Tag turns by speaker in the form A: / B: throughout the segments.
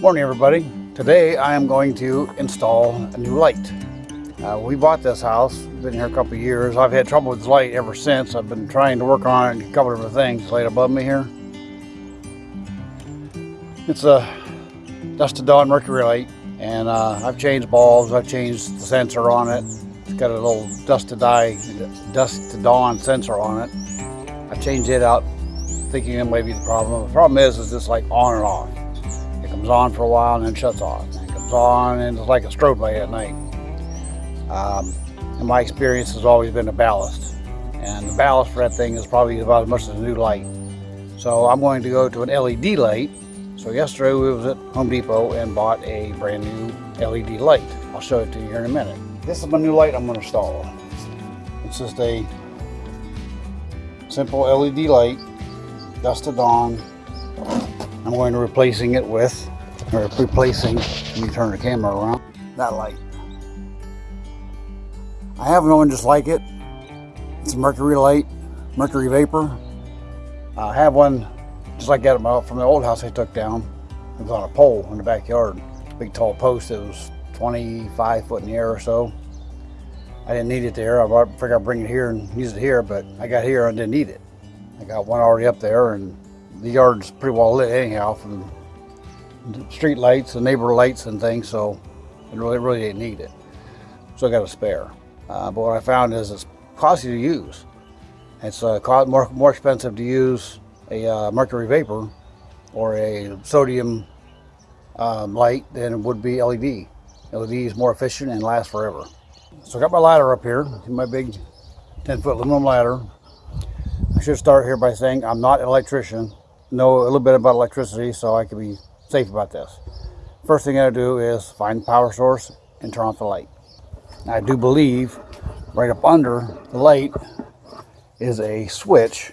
A: Morning everybody. Today I am going to install a new light. Uh, we bought this house, been here a couple years. I've had trouble with the light ever since. I've been trying to work on it, a couple different things right above me here. It's a dust to dawn mercury light and uh, I've changed bulbs, I've changed the sensor on it. It's got a little dust to die, dust to dawn sensor on it. I changed it out thinking it might be the problem. The problem is, is it's like on and off comes on for a while and then shuts off. And comes on and it's like a strobe light at night. Um, and my experience has always been a ballast. And the ballast for that thing is probably about as much as a new light. So I'm going to go to an LED light. So yesterday we was at Home Depot and bought a brand new LED light. I'll show it to you here in a minute. This is my new light I'm going to install. It's just a simple LED light, dust to dawn. I'm going to replacing it with or replacing, let me turn the camera around, that light. I have no one just like it. It's a mercury light, mercury vapor. I have one just like that from the old house I took down. It was on a pole in the backyard. Big tall post that was 25 foot in the air or so. I didn't need it there. I figured I'd bring it here and use it here, but I got here and didn't need it. I got one already up there and the yard's pretty well lit anyhow from street lights and neighbor lights and things, so it really, really didn't need it. So I got a spare. Uh, but what I found is it's costly to use. It's uh, more, more expensive to use a uh, mercury vapor or a sodium um, light than it would be LED. LED is more efficient and lasts forever. So I got my ladder up here, my big 10 foot aluminum ladder. I should start here by saying I'm not an electrician. Know a little bit about electricity so I can be safe about this. First thing I do is find the power source and turn off the light. I do believe right up under the light is a switch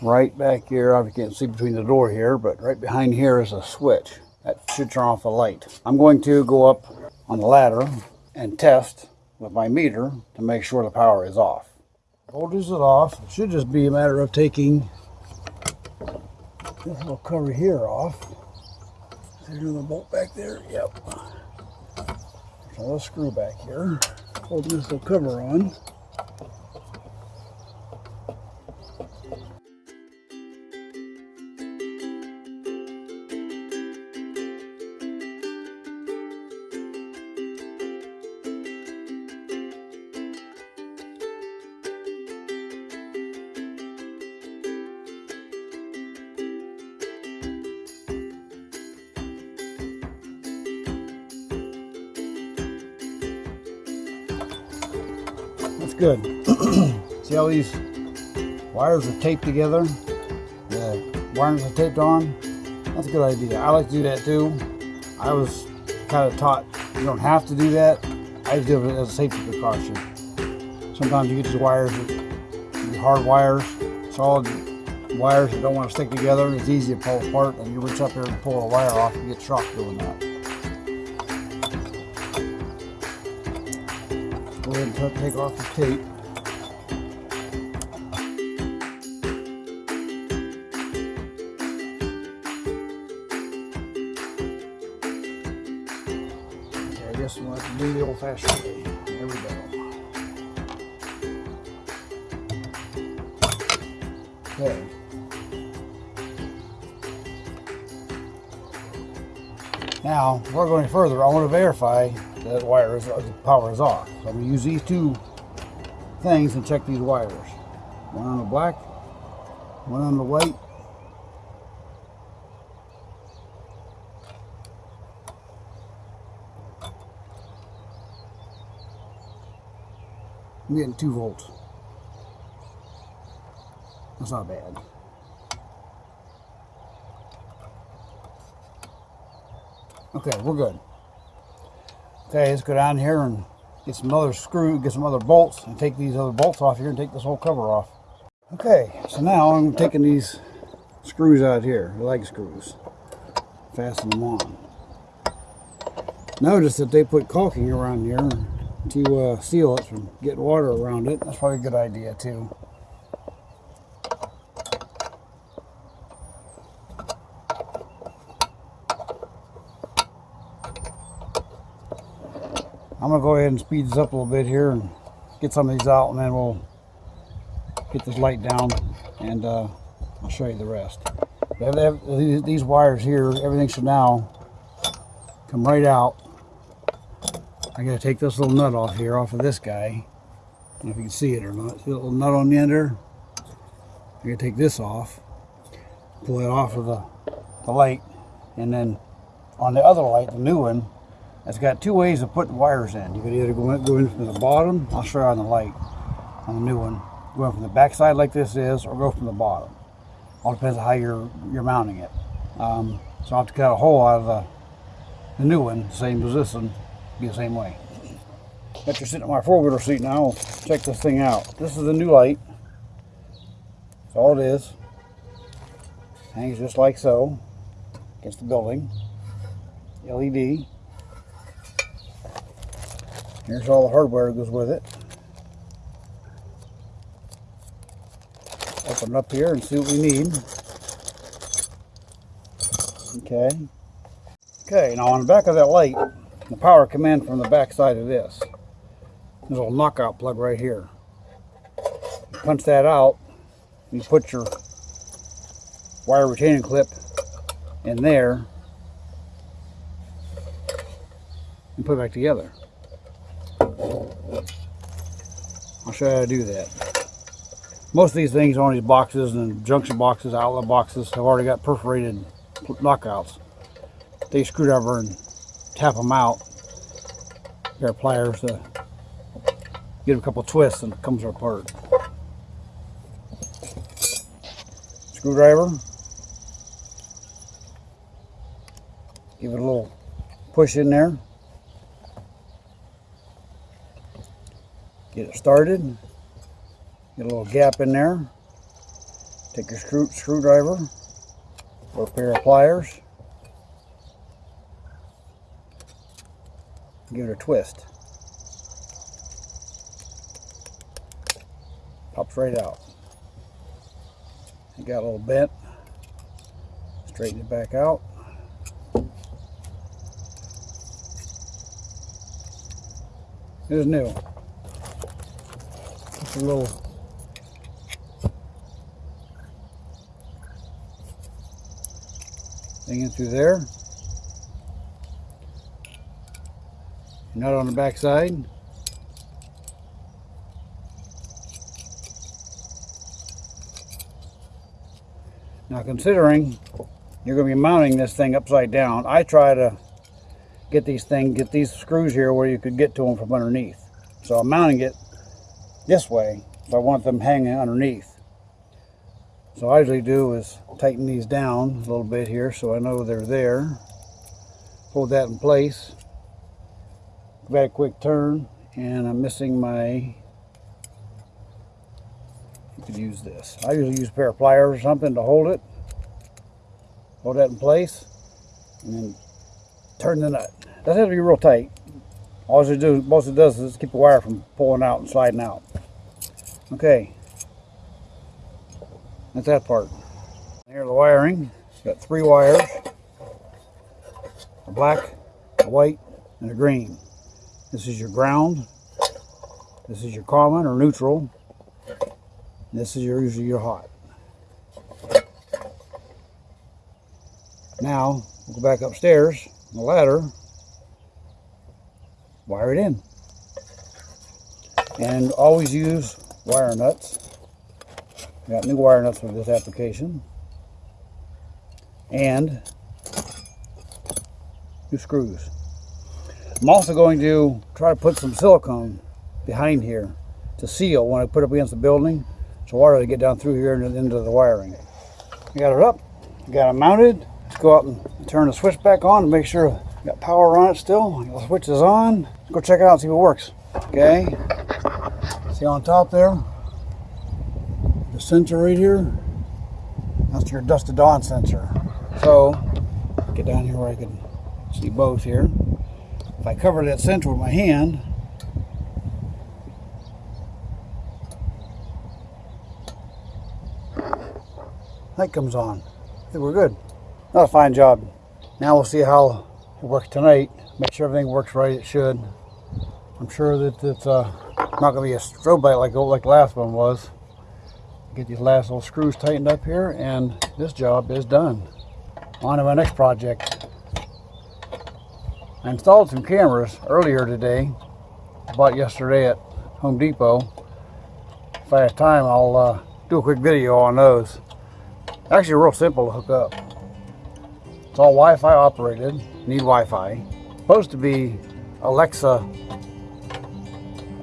A: right back here. I can't see between the door here, but right behind here is a switch that should turn off the light. I'm going to go up on the ladder and test with my meter to make sure the power is off. Voltage is off. It should just be a matter of taking this little cover here off there's bolt back there. Yep. There's another screw back here. Holding this little cover on. Good. See how these wires are taped together? The wires are taped on? That's a good idea. I like to do that too. I was kind of taught you don't have to do that. I just do it as a safety precaution. Sometimes you get these wires, these hard wires, solid wires that don't want to stick together. It's easy to pull apart and you reach up here and pull a wire off and get shocked doing that. Ahead and take off the tape. Okay, I guess we'll have to do the old-fashioned way. There we go. Okay. Now, before going further, I want to verify that wire is, uh, the power is off. So I'm to use these two things and check these wires. One on the black, one on the white. I'm getting two volts. That's not bad. Okay, we're good. Okay, let's go down here and get some other screw, get some other bolts, and take these other bolts off here and take this whole cover off. Okay, so now I'm taking these screws out here, lag screws, fasten them on. Notice that they put caulking around here to uh, seal it from getting water around it. That's probably a good idea too. I'm gonna go ahead and speed this up a little bit here and get some of these out and then we'll get this light down and uh, I'll show you the rest. They have- they have these- wires here, everything should now come right out. I gotta take this little nut off here, off of this guy. I don't know if you can see it or not. See little nut on the end there? I gotta take this off, pull it off of the, the light, and then on the other light, the new one, it's got two ways of putting wires in. You could either go in, go in from the bottom, I'll show you on the light, on the new one, going from the back side like this is, or go from the bottom. All depends on how you're you're mounting it. Um, so I have to cut a hole out of the, the new one, same as this one, be the same way. After sitting in my four-wheeler seat now, check this thing out. This is the new light. That's all it is. Hangs just like so against the building. LED. Here's all the hardware that goes with it. Open up here and see what we need. Okay. Okay, now on the back of that light, the power come in from the back side of this. There's a little knockout plug right here. You punch that out, you put your wire retaining clip in there and put it back together. I'll show you how to do that. Most of these things on these boxes and junction boxes, outlet boxes have already got perforated knockouts. Take a screwdriver and tap them out. Pair of pliers to give a couple twists and it comes apart. Screwdriver. Give it a little push in there. Get it started. Get a little gap in there. Take your screw, screwdriver or a pair of pliers. Give it a twist. Pops right out. It got a little bent. Straighten it back out. It is new. A little thing in through there. Nut on the back side. Now considering you're going to be mounting this thing upside down, I try to get these things, get these screws here where you could get to them from underneath. So I'm mounting it this way, so I want them hanging underneath. So I usually do is tighten these down a little bit here so I know they're there. Hold that in place. Give that a quick turn and I'm missing my you could use this. I usually use a pair of pliers or something to hold it. Hold that in place and then turn the nut. Doesn't have to be real tight. All it do, most it does is keep the wire from pulling out and sliding out. Okay, that's that part. Here's the wiring. Got three wires. A black, a white, and a green. This is your ground. This is your common or neutral. This is your, usually your hot. Now, we'll go back upstairs the ladder, wire it in. And always use wire nuts. Got new wire nuts for this application. And new screws. I'm also going to try to put some silicone behind here to seal when I put it up against the building so water to get down through here and into the wiring. I got it up, got it mounted. Let's go out and turn the switch back on to make sure I got power on it still. The switch is on. Let's go check it out and see if it works. Okay. See on top there? The sensor right here. That's your dust to dawn sensor. So, get down here where I can see both here. If I cover that sensor with my hand, light comes on. I think we're good. That's a fine job. Now we'll see how it works tonight. Make sure everything works right. It should. I'm sure that it's uh, not going to be a strobe light like, like the last one was. Get these last little screws tightened up here and this job is done. On to my next project. I installed some cameras earlier today. Bought yesterday at Home Depot. If I have time, I'll uh, do a quick video on those. Actually, real simple to hook up. It's all Wi-Fi operated. Need Wi-Fi. Supposed to be Alexa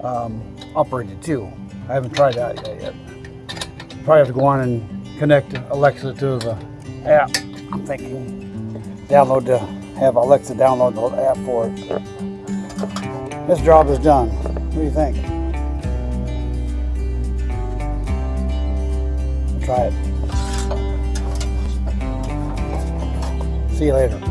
A: um, operated too. I haven't tried that yet. Probably have to go on and connect Alexa to the app. I'm thinking download the have Alexa download the app for it. This job is done. What do you think? Try it. See you later.